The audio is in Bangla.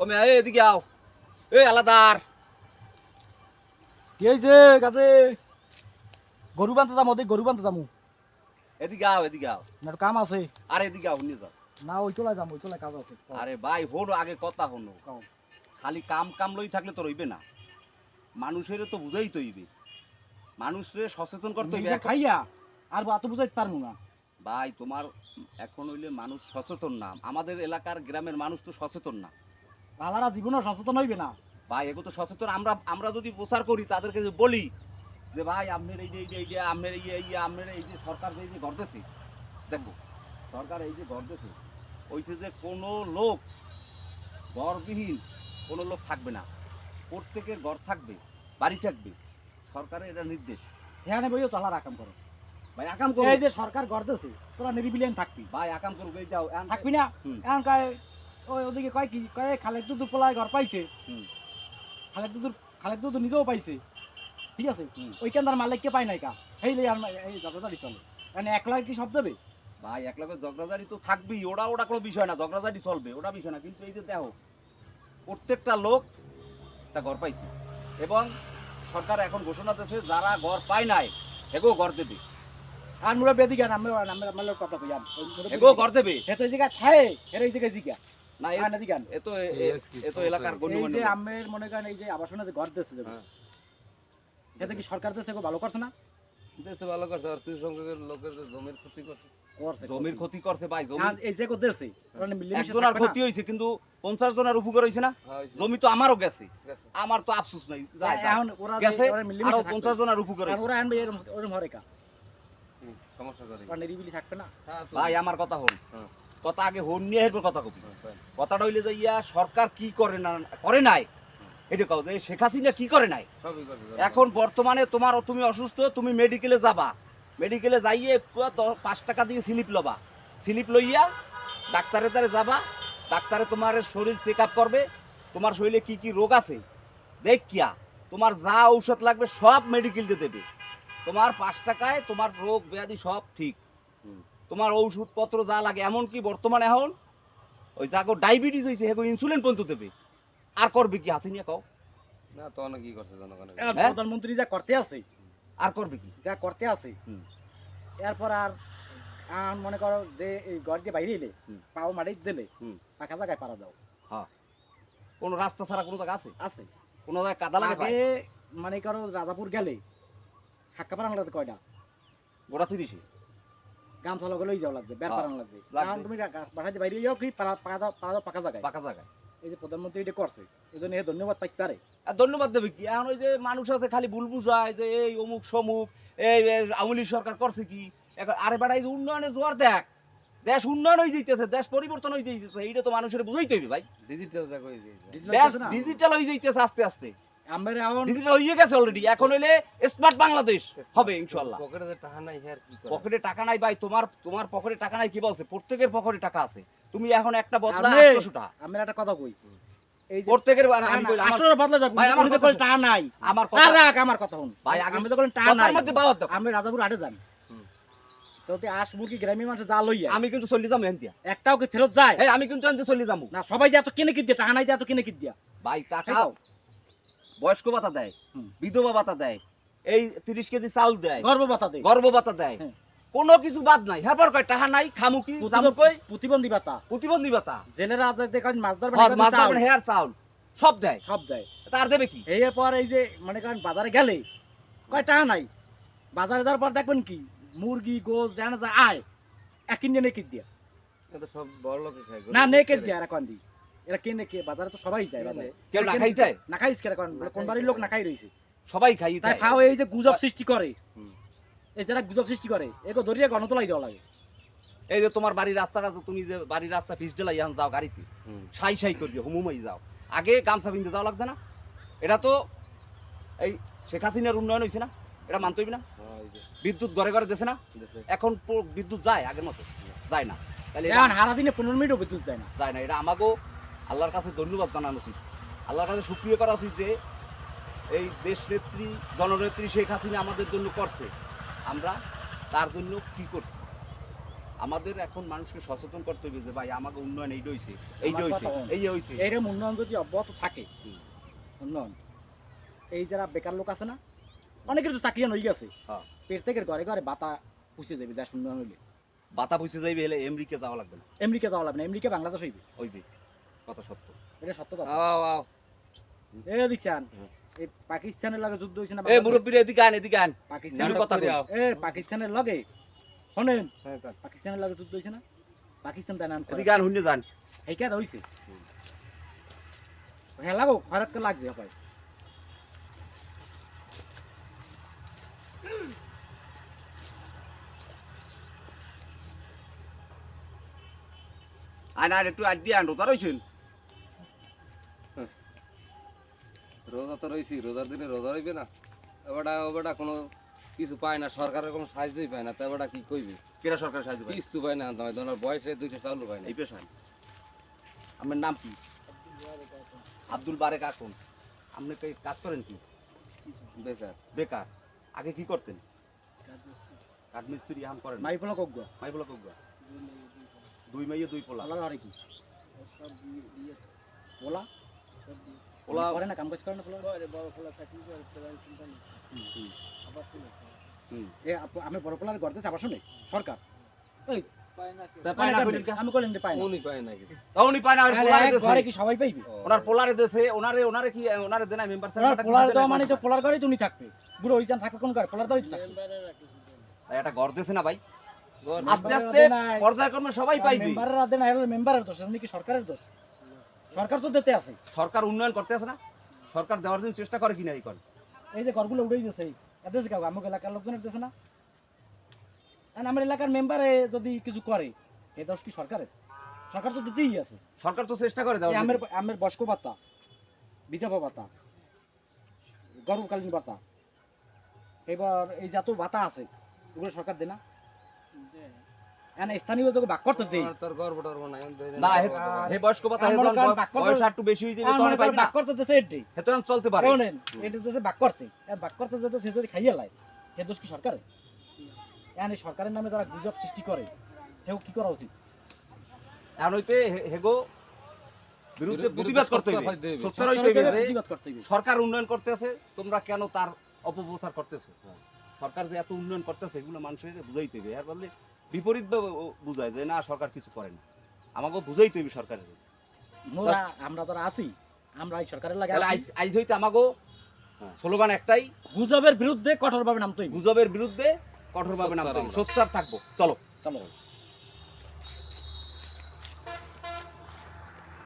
মেয়া এদিকে আও। আলাদার। কি হয়েছে কাজে? গরু বান্ধতে যাম ওদের গরু বান্ধতে যামু। এদিকে আও এদিকে আও। না কাম আছে। আরে এদিকে আও নিয়ে যাও। না ওই যাম ওই তোলায় কাজ আছে। আরে ভাই হলো আগে কথা হলো খালি কাম কাম লই থাকলে তো রইবে না। মানুষের তো বুঝাই তো হইবে। মানুষরে সচেতন করতে হইবে। খাইয়া আর এত বুঝাইতে পারব না। ভাই তোমার এখন হইলে মানুষ সচেতন না। আমাদের এলাকার গ্রামের মানুষ তো সচেতন না। লালারা জীবনও সচেতন হইবে না। ভাই এগুলো তো সচেতন। আমরা আমরা যদি প্রচার করি তাদেরকে যে বলি যে ভাই আপনার এই যে এই যে এই যে আপনার এই যে এই আপনার এই যে সরকার যে এই যে গড়তেছে। দেখো সরকার এই যে গড়তেছে ওইছে যে কোনো লোক গড়বিহীন কোনো লোক থাকবে না। প্রত্যেকের ঘর থাকবে বাড়ি থাকবে। সরকারের এটা নির্দেশ। এখানে বইও তো হালার আকাম করো। ভাই আকাম করো। এই যে সরকার গড়তেছে তোরা নিরিবিলিয়ান থাকবি। ভাই আকাম করব এই যাও। থাকবি না? এখন কয় ওই ওদিকে কয় কি কয় খালেক দুদু পোলায় ঘর পাইছে। খালেক দুদুর খালেক দুদু নিজেও পাইছে। ঠিক আছে? হুম। ওইখানদার মালিককে পাই নাই কা। এই লে আর এই জগদারি চলে। মানে একলা কি সব দেবে? ভাই এক লগে ঝগড়াঝাড়ি তো থাকবেই। ওটা ওটা কোনো বিষয় না। ঝগড়াঝাড়ি চলবে। ওটা বিষয় না। কিন্তু এই যে দেখো প্রত্যেকটা লোক তা ঘর পাইছে। এবং সরকার এখন ঘোষণা দিয়েছে যারা ঘর পায় নাই এগো ঘর দেবে। আর মুরা বেদি গান আমি আমি কথা কই? এগো ঘর দেবে। হে তো এই জায়গা খায় এর এই জায়গায় জিগা। না এ- আর না দিগান এ তো এ- এ- এ তো এলাকার এই যে আমের মনে করেন এই যে আবাসনে যে ঘর দিচ্ছে হ্যাঁ। এতে কি সরকার দেশে ভালো করছে না? দেশে ভালো করছে আর কৃষি লোকের জমির ক্ষতি করছে। করছে জমির ক্ষতি করছে ভাই জমি এই যে একজনের ক্ষতি হয়েছে কিন্তু পঞ্চাশ জনের উপকার হয়েছে না? হ্যাঁ, জমি তো আমারও গেছে। আমার তো আফসোস নাই। এখন ওরা যে- গেছে আরও পঞ্চাশ জনের উপকার হয়েছে। ওরা আনবে সমস্যা করে। নিরিবিলি থাকবে না? হ্যাঁ, ভাই আমার কথা হল হ্যাঁ। কথা আগে হন নিয়ে এরপর কথা কবি। কথাটা হইলে যে ইয়া সরকার কি করে না করে নাই? এটা কাউ যে শেখ হাসিনা কি করে নাই? এখন বর্তমানে তোমার তুমি অসুস্থ তুমি মেডিকেলে যাবা। মেডিকেলে যাইয়ে পাঁচ টাকা দিয়ে স্লিপ লবা। স্লিপ লইয়া ডাক্তারের দ্বারে যাবা। ডাক্তারে তোমার শরীর চেক আপ করবে। তোমার শরীরে কি কি রোগ আছে? দেখিয়া তোমার যা ঔষধ লাগবে সব মেডিকেলতে দেবে। তোমার পাঁচ টাকায় তোমার রোগ ব্যাধি সব ঠিক। হুম। তোমার ওষুধপত্র যা লাগে এমনকি বর্তমানে এখন ওই যাগো ডায়াবেটিস হয়েছে হেগো ইনসুলিন পর্যন্ত দেবে। আর করবে কি? হাসিনিয়া কও। না তো অনেক কি করছে জনগণের এখন হ্যাঁ? প্রধানমন্ত্রী যা করতে আছে আর করবে কি? যা করতে আছে হুম। এরপর আর মনে করো যে এই ঘর দিয়ে বাইরে এলে হুম। পাও মাটি দিলে হুম। পাকা জায়গায় পারা দাও। কোনো রাস্তা ছাড়া কোনো জায়গা আছে? আছে। কোনো জায়গায় কাদা লাগে আগে মানে করো রাজাপুর গেলে হাক্কা লাগবে কয়টা? গোড়া তিরিশে। গামছা লগে লই যাও লাগবে বের হ্যাঁ, লাগবে। কারণ তুমি বাসাতে বাইরে যাও কি পাকা পাকা পাকা জায়গায়। পাকা জায়গায়। এই যে প্রধানমন্ত্রী এটা করছে এই জন্য ধন্যবাদ পাইতে পারে। আর ধন্যবাদ দেবে কি? এখন ওই যে মানুষ আছে খালি ভুল বুঝায় যে এই অমুক সমুক এই আওয়ামী সরকার করছে কি? এখন আরে এই যে উন্নয়নের জোয়ার দেখ দেশ উন্নয়ন হয়ে যাইতেছে দেশ পরিবর্তন হয়ে যাইতেছে এইটা তো মানুষের বুঝাইতে হবে ভাই। ডিজিটাল দেশ ডিজিটাল হয়ে যাইতেছে আস্তে আস্তে। আমার এখন ডিজিটাল হয়ে গেছে অলরেডি এখন হইলে স্মার্ট বাংলাদেশ হবে ইনশাল্লাহ পকেটে টাকা নাই হ্যাঁ পকেটে টাকা নাই ভাই তোমার তোমার পকেটে টাকা নাই কি বলছে? প্রত্যেকের পকেটে টাকা আছে। তুমি এখন একটা বদলা আমি- আটশোশো টাকা আমি একটা কথা কই। এই যে প্রত্যেকের আমি কই, আমার- আসলে বদলা যাবে ভাই, আমার উনি তো কথা কই শুন। টাকা নাই। আমার কথা রাখ আমার কথা শুন। ভাই, আমি তো কইলাম টাকা নাই। মধ্যে বাওয়াত আমি রাজাপুর হুম। তো মুরগি গ্রামের মানুষ যা লইয়া আমি কিন্তু চলে যাব এনতিয়া। একটাও কি ফেরত যায়? আমি কিন্তু এনতে চলে যাব। না সবাই যে এত কিনে কি দিয়া টাকা নাই যে এত কিনে কি দিয়া। ভাই টাকা। বয়স্ক ভাতা দেয় বিধবা ভাতা দেয় এই তিরিশ কেজি চাউল দেয় গর্ব বাতা দে গর্ভ ভাতা দেয়। হ্যাঁ। কোনো কিছু বাদ নাই। হ্যাঁ কয় টাকা নাই খামু কি কই? প্রতিবন্ধী বাতা প্রতিবন্ধী ভাতা। জেলেরা যে দেখেন মাছদার মাছ হেয়ার চাউল সব দেয়। সব দেয়। তার দেবে কি? এই পর এই যে মনে করেন বাজারে গেলে কয় টাকা নাই। বাজারে যাওয়ার পর দেখবেন কি মুরগি গোস জানা যা আয় এক কিনে নেকি দিয়া এটা সব বড় লোকে না নেকে দিয়া এরা কোন দি এরা কেনে কে? বাজারে তো সবাই যায় বাজারে। কেউ না খাই যায় না খাইস কেন কোন কোন বাড়ির লোক না খাই রইছে। সবাই খাই তাই খাও এই যে গুজব সৃষ্টি করে। এই যারা গুজব সৃষ্টি করে এগো ধরিয়ে গণতলাই দেওয়া লাগে। এই যে তোমার বাড়ির রাস্তাটা তো তুমি যে বাড়ির রাস্তা পিস ডেলাই এখন যাও গাড়িতে। সাই সাই করবে হুমুমাই যাও। আগে গামছা বিনতে যাওয়া লাগছে না। এটা তো এই শেখ হাসিনার উন্নয়ন হয়েছে না। এটা মানতে হইবে না। হ্যাঁ, বিদ্যুৎ ঘরে ঘরে দিয়েছে না। এখন বিদ্যুৎ যায় আগের মতো। যায় না। তাহলে এখন হারা দিনে পনেরো মিনিটও বিদ্যুৎ যায় না। যায় না। এটা আমাকেও আল্লাহর কাছে ধন্যবাদ জানানো উচিত। আল্লাহর কাছে সুক্রিয় করা উচিত যে এই দেশ নেত্রী জননেত্রী শেখ হাসিনা আমাদের জন্য করছে। আমরা তার জন্য কি করছি? আমাদের এখন মানুষকে সচেতন করতে হবে যে ভাই আমাকে উন্নয়ন এইটা হইছে এইটা আমার হইছে কথা বল। এই যে হইছে। এইরকম উন্নয়ন যদি অব্যাহত থাকে উন্নয়ন এই যারা বেকার লোক আছে না অনেকের তো চাকরি হয়ে গেছে। হ্যাঁ। প্রত্যেকের ঘরে ঘরে বাতা পুষে যাবে দেশ উন্নয়ন হইলে। বাতা পুষে যাইবে হলে আমেরিকা যাওয়া লাগবে না। আমেরিকা যাওয়া লাগবে না আমেরিকা বাংলাদেশ হইবে। হইবে। কত সত্য। এটা সত্য কথা। আও আও এ দেখছেন এই পাকিস্তানের লগে যুদ্ধ হয়েছে না এই বাংলাদেশ? এদিকে আন এদিকে আন। পাকিস্তানের কথা কই। এ পাকিস্তানের লগে? শোনেন। হ্যাঁ। পাকিস্তানের লগে যুদ্ধ হয়েছে না? পাকিস্তান নাম এদিকে আন হুন্যে যান। এই কেন হইছে। হ্যাঁ লাগো খরাত কে লাগছে হয় আর একটু আড্ডি আন রোজা রইছেন? রোজা তো রয়েছি রোজার দিনে রোজা রইবে না। এবারটা ওবারটা কোনো কিছু পায় না সরকারের কোনো সাহায্যই পায় না তো এবারটা কি কইবে? কেরা সরকার সাহায্য করে কিছু পায় না নয় তোমার বয়সে দুইটা চালু পায় না। এই পেশায়? আপনার নাম কি? আব্দুল বারেক আকন। আপনি কি কাজ করেন কি? বেকার। বেকার। আগে কি করতেন? কাঠমিস্ত্রি আম করেন মাই ফলো কোক মাই বলা কগুয়া দুই মাইয়ে দুই পোলা। হরে কি? পোলা করে না কাম কাজ করে না পোলা হুম। এ আপ- আমি বড় পোলার আবার শুনে? সরকার? তা পায় না কইলেন কে? আমি কইলেন যে পাই না। উনি পায় না কিছু। তা উনি পায় না ওর আরে পোলারে এক দেছে। ঘরে কি সবাই পাইবে? ও, ওনার পোলারে দেছে ওনারে ওনারে কি ওনারে দেনা মেম্বার ওনার পোলার দেওয়া মানে বুড়ো একটা ঘর না। ভাই? আস্তে আস্তে পর্যায়ক্রমে সবাই পাইবে। মেম্বারের দোষ কি সরকারের দোষ? সরকার তো দিতে আছে। সরকার উন্নয়ন করতে আছে না? সরকার দেওয়ার জন্য চেষ্টা করে কিনা এই করে? এই যে ঘরগুলো উড়েই দিয়েছে এদের কাউ আমার এলাকার লোকজনের দিতেছে না? আমার এলাকার মেম্বারে যদি কিছু করে এ দোষ কি সরকারের? সরকার তো দিতেই আছে। সরকার তো চেষ্টা করে জন্য। আমের আমের বয়স্ক ভাতা বিধবা ভাতা গর্ভকালীন ভাতা। এবার এই যত ভাতা আছে এগুলো সরকার দেয় না। এখানে স্থানীয় যোগে বাক করতে দেই। তোর গর্ব টর্ব নাই না হে- গর্ব টর্ব হে বয়স্ক ভাতা হে আমার যখন কারণ বয়- বাক্য তো- বয়স একটু বেশি যাবে তখন আমার বাক করতে দিতেছে এটাই হে তখন চলতে পারে। শোনেন এটা দিতেছে বাক করতে। আর বাক করতে যেতে সে যদি খাইয়ে লাই সে দোষ কি সরকারের নামে যারা গুজব সৃষ্টি করে কি করা উচিত? এখন হইতে হেগো বিরুদ্ধে বিরুদ্ধে প্রতিবাদ করতে হবে সোচ্চার হইতে হবে যে প্রতিবাদ করতে হবে সরকার উন্নয়ন করতেছে তোমরা কেন তার অপপ্রচার করতেছো? সরকার যে এত উন্নয়ন করতেছে এগুলো মানুষের বুঝাইতে হবে এর বদলে বিপরীত বুঝায় যে না সরকার কিছু করে না। আমাকে বুঝাই তো সরকারের। মোরা আমরা তো আছি আমরা এই সরকারের লাগে আইজ হইতে আমাকে স্লোগান একটাই গুজবের বিরুদ্ধে কঠোরভাবে নামতে হইবে। গুজবের বিরুদ্ধে কঠোরভাবে নামতে সোচ্চার থাকব। চলো। চলো।